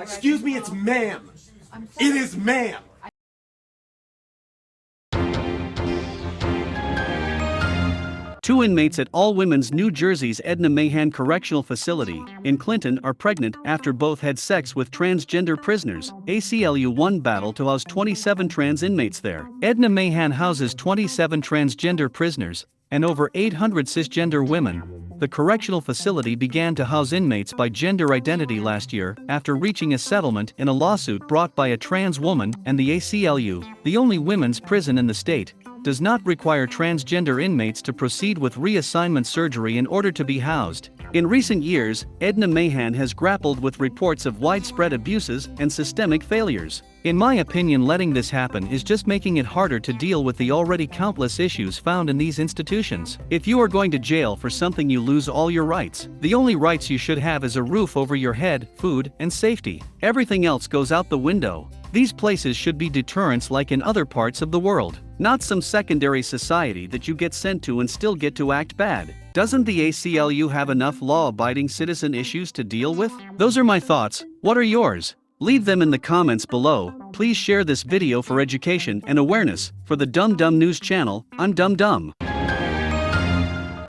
Excuse me, it's ma'am. It is ma'am. Two inmates at All Women's New Jersey's Edna Mahan Correctional Facility in Clinton are pregnant after both had sex with transgender prisoners. ACLU won battle to house 27 trans inmates there. Edna Mahan houses 27 transgender prisoners and over 800 cisgender women. The correctional facility began to house inmates by gender identity last year after reaching a settlement in a lawsuit brought by a trans woman and the ACLU, the only women's prison in the state does not require transgender inmates to proceed with reassignment surgery in order to be housed. In recent years, Edna Mahan has grappled with reports of widespread abuses and systemic failures. In my opinion, letting this happen is just making it harder to deal with the already countless issues found in these institutions. If you are going to jail for something, you lose all your rights. The only rights you should have is a roof over your head, food, and safety. Everything else goes out the window. These places should be deterrents like in other parts of the world, not some secondary society that you get sent to and still get to act bad. Doesn't the ACLU have enough law abiding citizen issues to deal with? Those are my thoughts. What are yours? Leave them in the comments below. Please share this video for education and awareness. For the Dumb Dumb News channel, I'm Dumb Dumb.